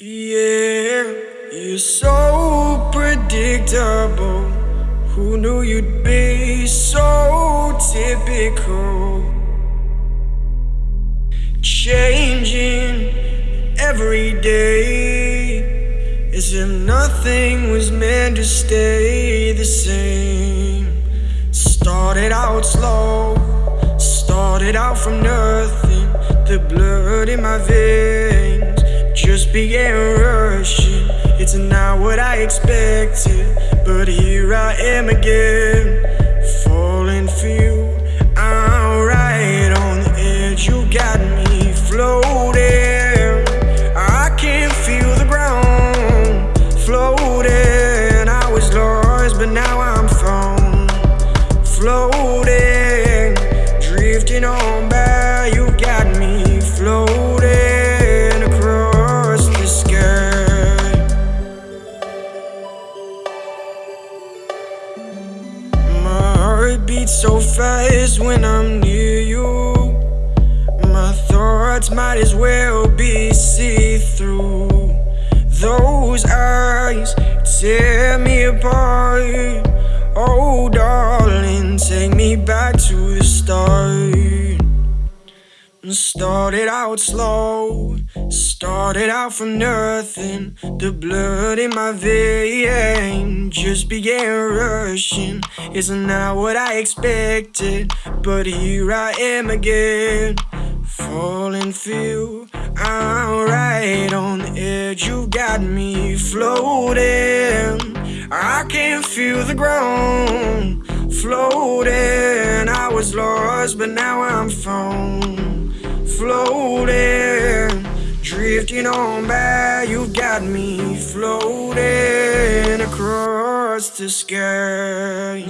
Yeah, you're so predictable. Who knew you'd be so typical? Changing every day as if nothing was meant to stay the same. Started out slow, started out from nothing. The blood in my veins just began rushing. It's not what I expected, but here I am again, falling for you. I'm right on the edge, you got me floating. I can't feel the ground, floating. I was lost, but now I'm found, floating, heart beats so fast when I'm near you. My thoughts might as well be see through. Those eyes tear me apart. Oh, darling, take me back to the start. Started out slow, started out from nothing. The blood in my veins just began rushing. It's not that what I expected, but here I am again, falling you. I'm right on the edge, you got me floating. I can feel the ground floating. Was lost, but now I'm found floating, drifting on by. you've got me floating across the sky.